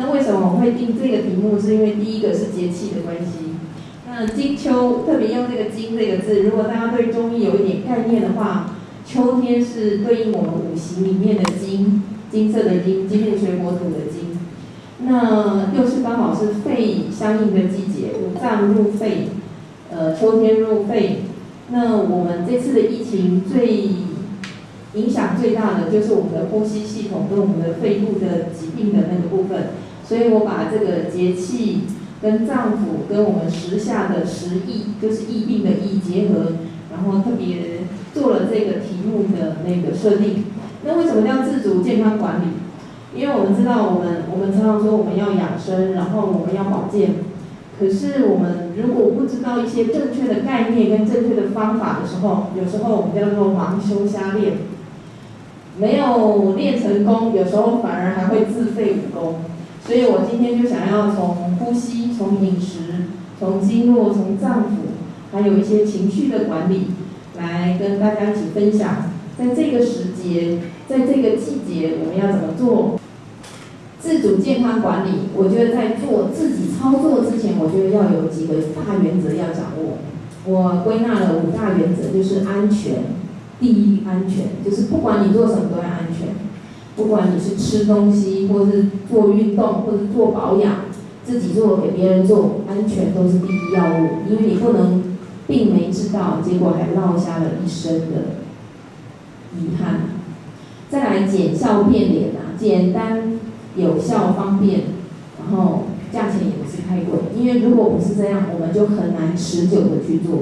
那为什么我会定这个题目？是因为第一个是节气的关系。那金秋特别用这个金这个字，如果大家对中医有一点概念的话，秋天是对应我们五行里面的金，金色的金，金木水火土的金。那又是刚好是肺相应的季节，五脏入肺，呃，秋天入肺。那我们这次的疫情最影响最大的就是我们的呼吸系统跟我们的肺部的疾病的那个部分，所以我把这个节气跟脏腑跟我们时下的时疫，就是疫病的疫结合，然后特别做了这个题目的那个设定。那为什么叫自主健康管理？因为我们知道我们我们常常说我们要养生，然后我们要保健。可是我们如果不知道一些正确的概念跟正确的方法的时候，有时候我们叫做盲修瞎练，没有练成功，有时候反而还会自废武功。所以我今天就想要从呼吸、从饮食、从经络、从脏腑，还有一些情绪的管理，来跟大家一起分享，在这个时节，在这个季节，我们要怎么做？自主健康管理，我觉得在做自己操作之前，我觉得要有几个大原则要掌握。我归纳了五大原则，就是安全，第一安全，就是不管你做什么都要安全，不管你是吃东西，或是做运动，或是做保养，自己做给别人做，安全都是第一要务，因为你不能病没治到，结果还落下了一身的遗憾。再来减效变脸啊，简单。有效方便，然后价钱也不是太贵，因为如果不是这样，我们就很难持久的去做。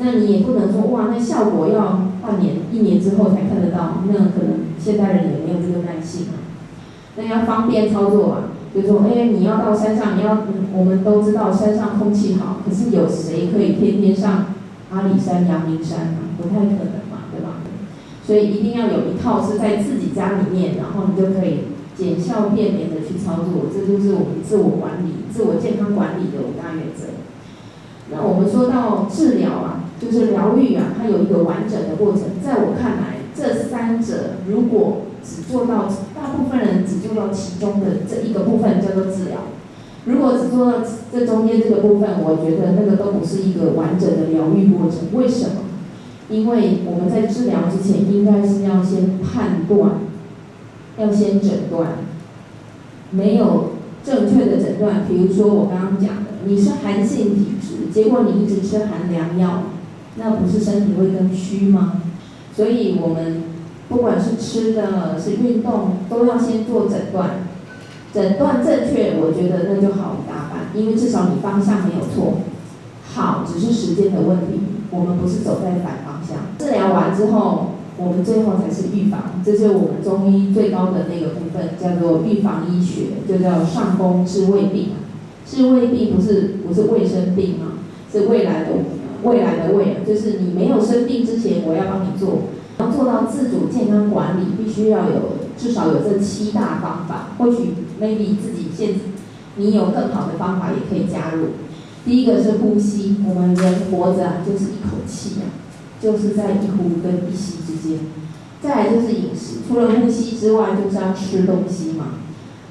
那你也不能说哇，那效果要半年、一年之后才看得到，那可能现代人也没有这个耐性啊。那要方便操作啊，就说哎，你要到山上，你要，我们都知道山上空气好，可是有谁可以天天上阿里山、阳明山啊？不太可能嘛，对吧？所以一定要有一套是在自己家里面，然后你就可以。减效变免的去操作，这就是我们自我管理、自我健康管理的五大原则。那我们说到治疗啊，就是疗愈啊，它有一个完整的过程。在我看来，这三者如果只做到，大部分人只做到其中的这一个部分叫做治疗。如果只做到这中间这个部分，我觉得那个都不是一个完整的疗愈过程。为什么？因为我们在治疗之前，应该是要先判断。要先诊断，没有正确的诊断，比如说我刚刚讲的，你是寒性体质，结果你一直吃寒凉药，那不是身体会更虚吗？所以我们不管是吃的，是运动，都要先做诊断，诊断正确，我觉得那就好一大半，因为至少你方向没有错，好只是时间的问题，我们不是走在反方向。治疗完之后。我们最后才是预防，这是我们中医最高的那个部分，叫做预防医学，就叫上工治未病。治未病不是不是卫生病啊，是未来的未来的未来，就是你没有生病之前，我要帮你做。要做到自主健康管理，必须要有至少有这七大方法。或许 maybe 自己现你有更好的方法也可以加入。第一个是呼吸，我们人活着就是一口气啊。就是在一呼跟一吸之间，再来就是饮食，除了呼吸之外，就是要吃东西嘛。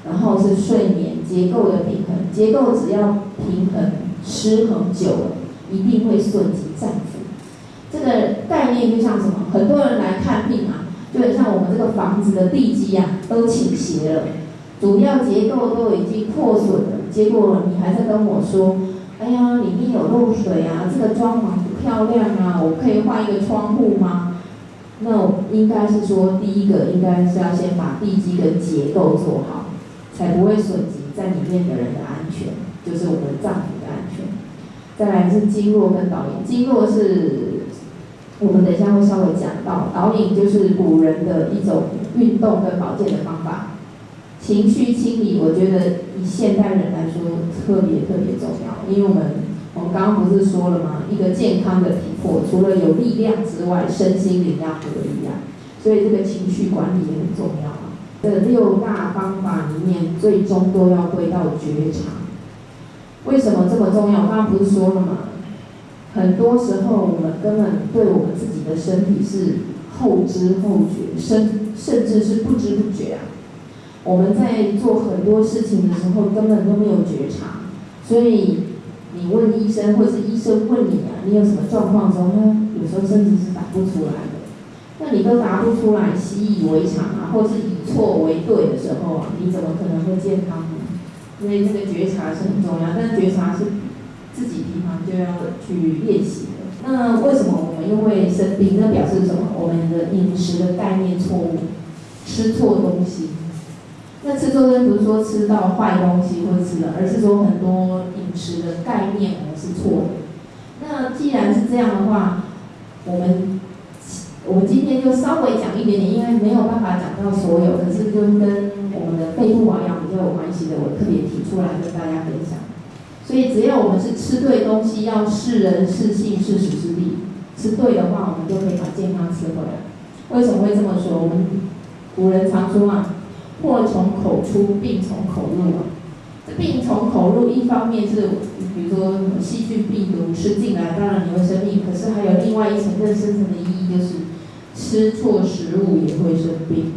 然后是睡眠结构的平衡，结构只要平衡失衡久了，一定会损及脏腑。这个概念就像什么？很多人来看病啊，就很像我们这个房子的地基啊，都倾斜了，主要结构都已经破损了，结果你还在跟我说。哎呀，里面有漏水啊，这个装潢不漂亮啊，我可以换一个窗户吗？那应该是说，第一个应该是要先把地基跟结构做好，才不会损及在里面的人的安全，就是我们脏腑。再来是经络跟导引，经络是我们等一下会稍微讲到，导引就是古人的一种运动跟保健的方法。情绪清理，我觉得以现代人来说特别特别重要，因为我们我们刚刚不是说了吗？一个健康的体魄，除了有力量之外，身心灵要合一啊，所以这个情绪管理也很重要啊。这六大方法里面，最终都要归到觉察。为什么这么重要？刚刚不是说了吗？很多时候我们根本对我们自己的身体是后知后觉，甚甚至是不知不觉啊。我们在做很多事情的时候根本都没有觉察，所以你问医生，或是医生问你啊，你有什么状况的时候，他有时候甚至是答不出来的。那你都答不出来，习以为常啊，或是以错为对的时候啊，你怎么可能会健康呢？所以这个觉察是很重要，但觉察是自己平常就要去练习的。那为什么我们又会生病？那表示什么？我们的饮食的概念错误，吃错东西。那吃错东西不是说吃到坏东西或吃的，而是说很多饮食的概念我们是错的。那既然是这样的话，我们我们今天就稍微讲一点点，因为没有办法讲到所有，可是就跟我们的肺部保养比较有关系的，我特别提出来跟大家分享。所以只要我们是吃对东西，要是人是性是时之地，吃对的话，我们就可以把健康吃回来。为什么会这么说？我们古人常说啊，祸从口出，病从口入啊。这病从口入，一方面是比如说细菌、病毒吃进来，当然你会生病。可是还有另外一层更深层的意义，就是吃错食物也会生病。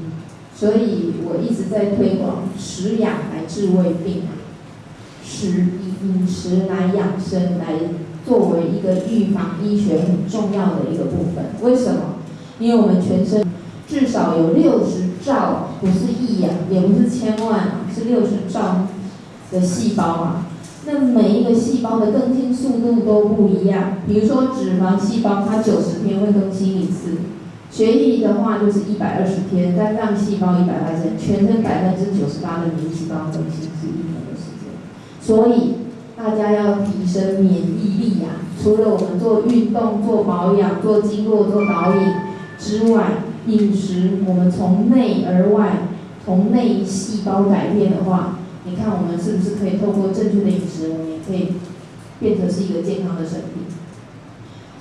所以我一直在推广食养来治胃病。食饮食来养生，来作为一个预防医学很重要的一个部分。为什么？因为我们全身至少有六十兆，不是亿呀，也不是千万，是六十兆的细胞啊。那每一个细胞的更新速度都不一样。比如说脂肪细胞，它九十天会更新一次；血液的话就是一百二十天；肝脏细胞一百二十天；全身百分之九十八的免疫细胞更新是一年的时间。所以大家要提升免疫力呀！除了我们做运动、做保养、做经络、做导引之外，饮食我们从内而外，从内细胞改变的话，你看我们是不是可以透过正确的饮食，我们也可以变成是一个健康的身体？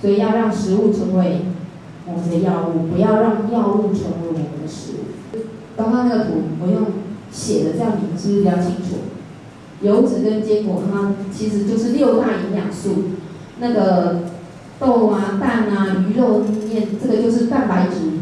所以要让食物成为我们的药物，不要让药物成为我们的食物。刚刚那个图我用写的，这样你们是不是比较清楚？油脂跟坚果，它其实就是六大营养素。那个豆啊、蛋啊、鱼肉面，这个就是蛋白质。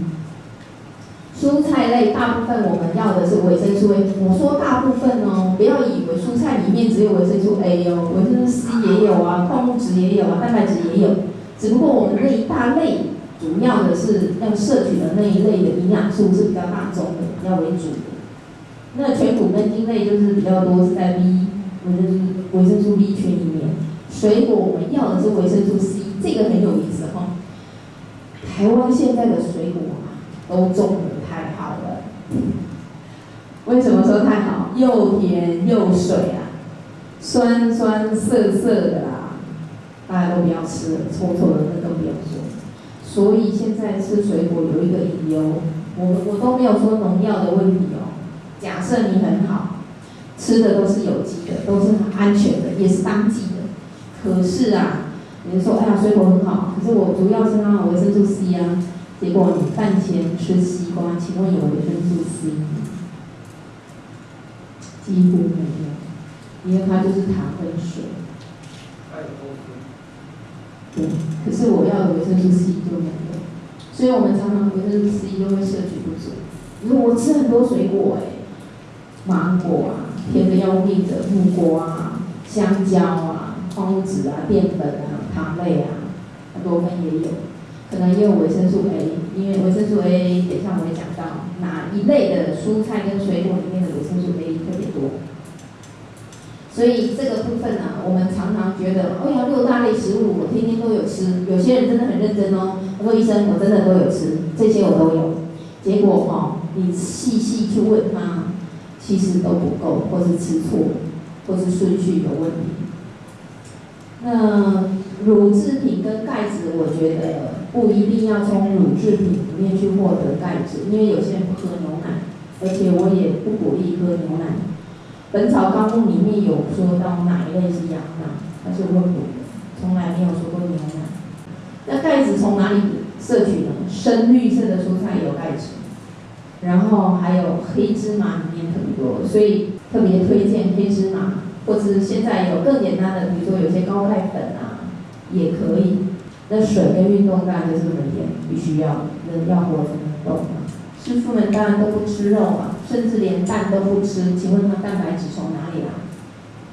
蔬菜类大部分我们要的是维生素 A。我说大部分哦，不要以为蔬菜里面只有维生素 A 哦，维生素 C 也有啊，矿物质也有啊，蛋白质也有。只不过我们那一大类，主要的是要摄取的那一类的营养素是比较大众的，比较为主的。那全谷根茎类就是比较多是在 B。维生素维生素 B 群里面，水果我们要的是维生素 C，这个很有意思哈。台湾现在的水果啊，都种的太好了。为什么说太好？又甜又水啊，酸酸涩涩的啦，大家都不要吃了，臭臭的那都不要说。所以现在吃水果有一个理由，我我都没有说农药的问题哦。假设你很好。吃的都是有机的，都是很安全的，也是当季的。可是啊，你说哎呀，水果很好，可是我主要是它维生素 C 啊。结果你饭前吃西瓜，请问有维生素 C？几乎没有，因为它就是糖跟水。可是我要的维生素 C 就没有，所以我们常常维生素 C 都会摄取不足。你说我吃很多水果哎，芒果啊。甜的要命的木瓜啊、香蕉啊、矿物质啊、淀粉啊、糖类啊，多酚也有，可能也有维生素 A，因为维生素 A 等下我会讲到哪一类的蔬菜跟水果里面的维生素 A 特别多，所以这个部分呢，我们常常觉得，哎呀，六大类食物我天天都有吃，有些人真的很认真哦，他说医生我真的都有吃，这些我都有，结果哈，你细细去问他。其实都不够，或是吃错，或是顺序有问题。那乳制品跟钙质，我觉得不一定要从乳制品里面去获得钙质，因为有些人不喝牛奶，而且我也不鼓励喝牛奶。本草纲目里面有说到哪一类是羊奶，它是温补的，从来没有说过牛奶。那钙质从哪里摄取呢？深绿色的蔬菜有钙质。然后还有黑芝麻里面特别多，所以特别推荐黑芝麻，或者是现在有更简单的，比如说有些高钙粉啊，也可以。那水跟运动当然就是每天必须要，人要活才能动。师傅们当然都不吃肉嘛，甚至连蛋都不吃，请问他蛋白质从哪里来？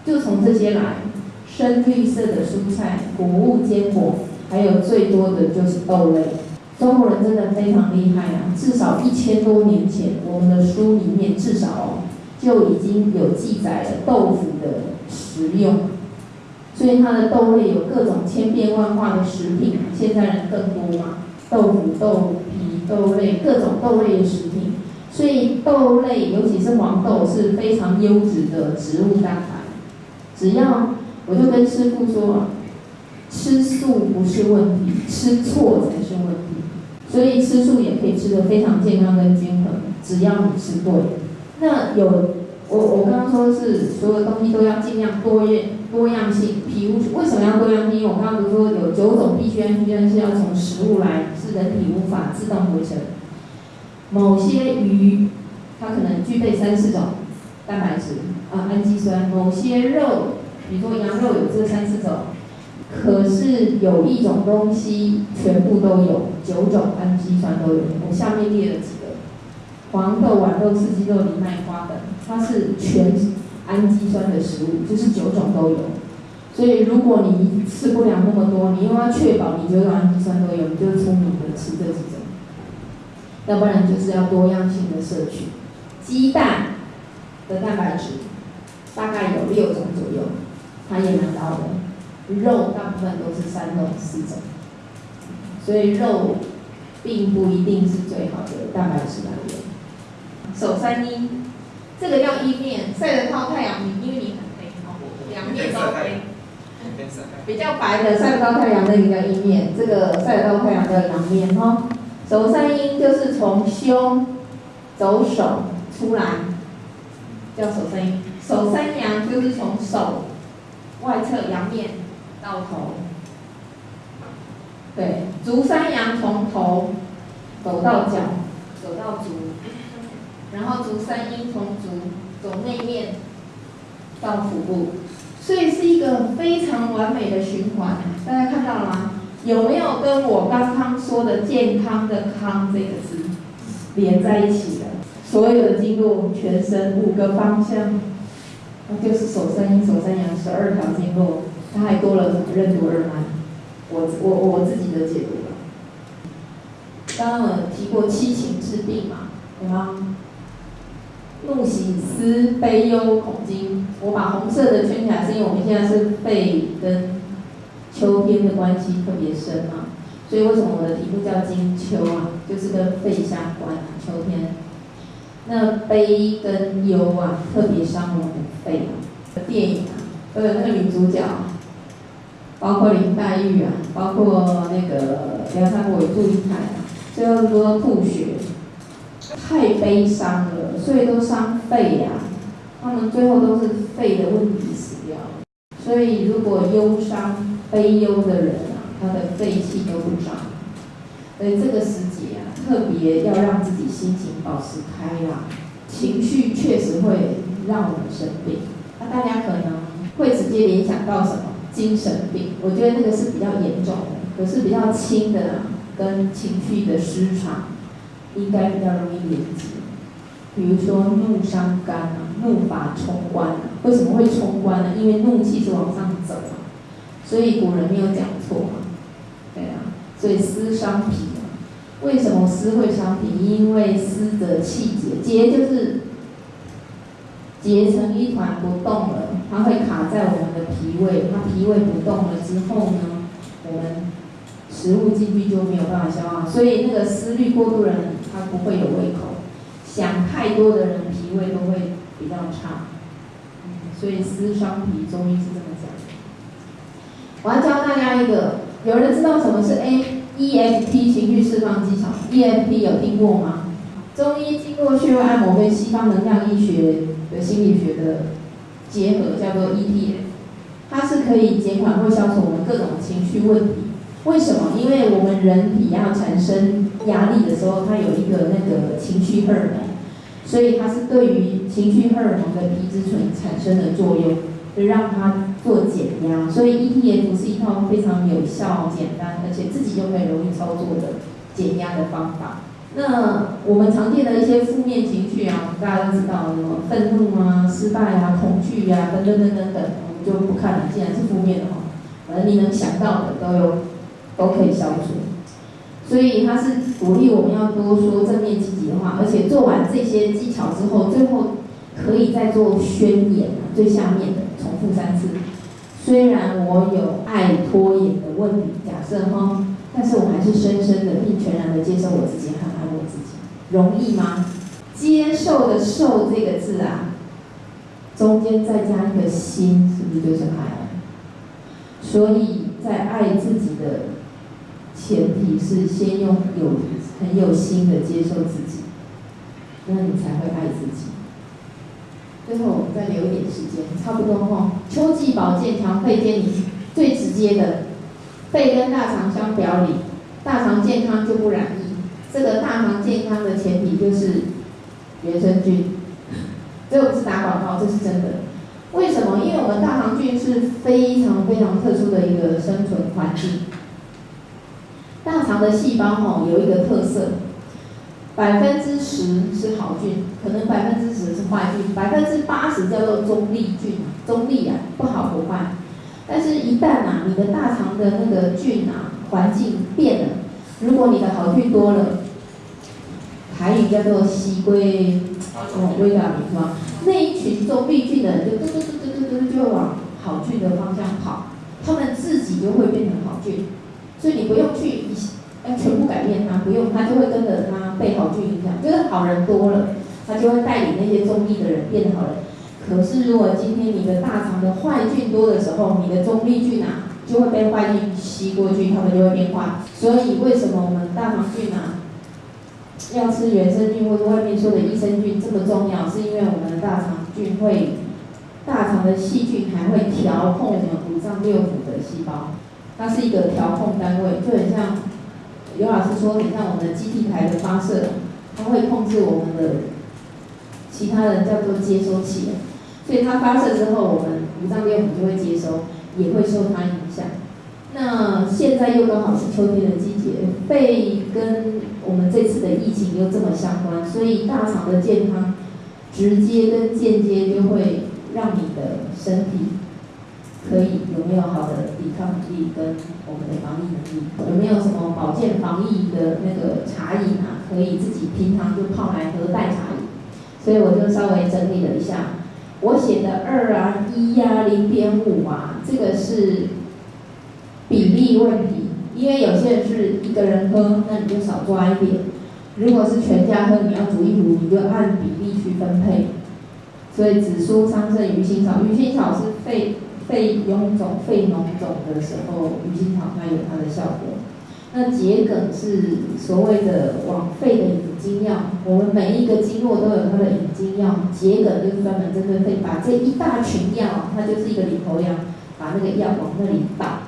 就从这些来，深绿色的蔬菜、谷物、坚果，还有最多的就是豆类。中国人真的非常厉害啊！至少一千多年前，我们的书里面至少就已经有记载了豆腐的食用，所以它的豆类有各种千变万化的食品。现在人更多嘛，豆腐、豆皮、豆类各种豆类的食品，所以豆类尤其是黄豆是非常优质的植物蛋白。只要我就跟师傅说，吃素不是问题，吃错才是问题。所以吃素也可以吃得非常健康跟均衡，只要你吃对。那有我我刚刚说是所有东西都要尽量多样多样性。皮肤为什么要多样性？因为我刚刚不是说有九种必需氨基酸是要从食物来，人体无法自动合成。某些鱼它可能具备三四种蛋白质啊氨基酸，某些肉，比如说羊肉有这三四种。可是有一种东西全部都有，九种氨基酸都有。我下面列了几个：黄豆、豌豆、四季豆、藜麦花等，它是全氨基酸的食物，就是九种都有。所以如果你吃不了那么多，你又要确保你九种氨基酸都有，你就聪明的吃这几种。要不然就是要多样性的摄取。鸡蛋的蛋白质大概有六种左右，它也蛮高的。肉大部分都是三种、四种，所以肉并不一定是最好的蛋白质来源。手三一，这个要一面，晒得到太阳，因为你很黑，两面都黑。比较白的晒不到太阳，那个叫阴面；这个晒得到太阳叫阳面哈。手三阴就是从胸走手出来，叫手三阴。手三阳就是从手外侧阳面。到头，对，足三阳从头走到脚，走到足，然后足三阴从足走内面到腹部，所以是一个非常完美的循环。大家看到了吗？有没有跟我刚刚说的健康的康这个字连在一起的？所有的经络，全身五个方向，那就是手三阴、手三阳十二条经络。它还多了什么任督二脉？我我我自己的解读了。刚刚我提过七情治病嘛，对吗？怒、喜、思、悲、忧、恐、惊。我把红色的圈起来，是因为我们现在是肺跟秋天的关系特别深嘛，所以为什么我的题目叫金秋啊？就是跟肺相关，秋天。那悲跟忧啊，特别伤我们的肺啊。电影啊，都有那个女主角。包括林黛玉啊，包括那个梁山伯与祝英台啊，最后说吐血，太悲伤了，所以都伤肺呀。他们最后都是肺的问题死掉了。所以如果忧伤、悲忧的人啊，他的肺气都不长。所以这个时节啊，特别要让自己心情保持开朗。情绪确实会让我们生病。那大家可能会直接联想到什么？精神病，我觉得那个是比较严重的，可是比较轻的，跟情绪的失常，应该比较容易连接。比如说怒伤肝啊，怒发冲冠啊，为什么会冲冠呢？因为怒气是往上走啊，所以古人没有讲错嘛，对啊，所以思伤脾啊，为什么思会伤脾？因为思的气结，结就是结成一团不动了。它会卡在我们的脾胃，它脾胃不动了之后呢，我们食物进去就没有办法消化，所以那个思虑过度的人，他不会有胃口；想太多的人，脾胃都会比较差。所以思伤脾，中医是这么讲。我要教大家一个，有人知道什么是 A E F T 情绪释放技巧？E F T 有听过吗？中医经络穴位按摩跟西方能量医学的心理学的。结合叫做 ETF，它是可以减缓或消除我们各种情绪问题。为什么？因为我们人体要产生压力的时候，它有一个那个情绪荷尔蒙，所以它是对于情绪荷尔蒙的皮质醇产生的作用，就让它做减压。所以 ETF 是一套非常有效、简单，而且自己又很容易操作的减压的方法。那我们常见的一些负面情绪啊，大家都知道什么愤怒啊、失败啊、恐惧呀等等等等等，我们就不看了。既然是负面的话，反正你能想到的都有，都可以消除。所以他是鼓励我们要多说正面积极的话，而且做完这些技巧之后，最后可以再做宣言，最下面的重复三次。虽然我有爱拖延的问题，假设哈。但是我还是深深的并全然的接受我自己，很爱我自己，容易吗？接受的“受”这个字啊，中间再加一个心，是不是就是爱？所以在爱自己的前提是先用有很有心的接受自己，那你才会爱自己。最后我们再留一点时间，差不多哈。秋季保健强肺健你最直接的。肺跟大肠相表里，大肠健康就不染疫。这个大肠健康的前提就是原生菌，这不是打广告，这是真的。为什么？因为我们大肠菌是非常非常特殊的一个生存环境。大肠的细胞吼有一个特色，百分之十是好菌，可能百分之十是坏菌，百分之八十叫做中立菌，中立啊，不好不坏。但是，一旦啊，你的大肠的那个菌啊，环境变了，如果你的好菌多了，台语叫做西归，哦，归到你是吧？那一群中立菌的人就嘟嘟嘟嘟嘟嘟就会往好菌的方向跑，他们自己就会变成好菌，所以你不用去要全部改变它，不用，它就会跟着它被好菌影响，就是好人多了，它就会带领那些中立的人变好人。可是，如果今天你的大肠的坏菌多的时候，你的中立菌啊就会被坏菌吸过去，它们就会变坏。所以，为什么我们大肠菌啊要吃原生菌或者外面说的益生菌这么重要？是因为我们的大肠菌会，大肠的细菌还会调控我们五脏六腑的细胞，它是一个调控单位，就很像刘老师说，很像我们的基地台的发射，它会控制我们的其他人叫做接收器。所以它发射之后，我们五脏六腑就会接收，也会受它影响。那现在又刚好是秋天的季节，肺跟我们这次的疫情又这么相关，所以大肠的健康，直接跟间接就会让你的身体可以有没有好的抵抗力跟我们的防疫能力，有没有什么保健防疫的那个茶饮啊，可以自己平常就泡来喝代茶饮。所以我就稍微整理了一下。我写的二啊一呀零点五啊，这个是比例问题，因为有些人是一个人喝，那你就少抓一点；如果是全家喝，你要煮一煮，你就按比例去分配。所以紫苏、桑葚、鱼腥草，鱼腥草是肺肺臃肿、肺脓肿的时候，鱼腥草它有它的效果。那桔梗是所谓的往肺的引经药，我们每一个经络都有它的引经药，桔梗就是专门针对肺，把这一大群药，它就是一个领头羊，把那个药往那里倒。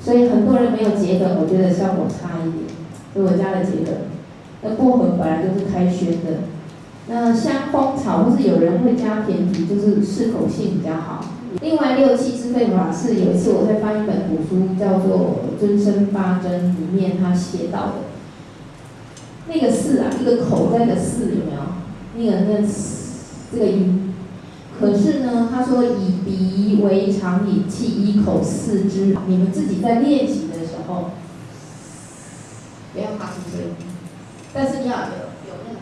所以很多人没有桔梗，我觉得效果差一点，所以我加了桔梗。那薄荷本来就是开宣的，那香蜂草或是有人会加甜皮，就是适口性比较好。另外六气之肺法是有一次我在翻一本古书，叫做《尊生八珍》，里面他写到的，那个四啊，一个口在的四有没有？那个那这个音，可是呢，他说以鼻为常引气，一口四之。你们自己在练习的时候，不要发出声音，但是你要有有那个，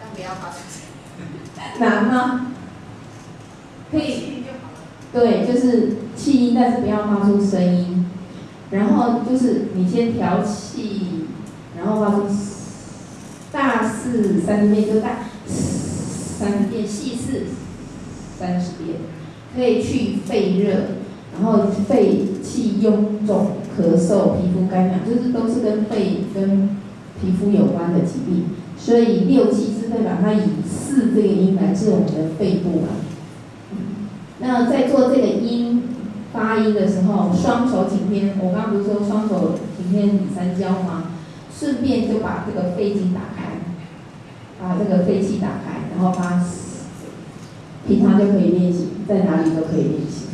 但不要发出声音，难吗？可以，对，就是气音，但是不要发出声音。然后就是你先调气，然后发出大四三十遍，就大三十遍，细四三十遍，可以去肺热，然后肺气臃肿、咳嗽、皮肤干痒，就是都是跟肺跟皮肤有关的疾病。所以六气之肺把它以四这个音来治我们的肺部啊。那在做这个音发音的时候，双手紧贴。我刚不是说双手紧贴你三焦吗？顺便就把这个肺经打开，把这个肺气打开，然后把平常就可以练习，在哪里都可以练习。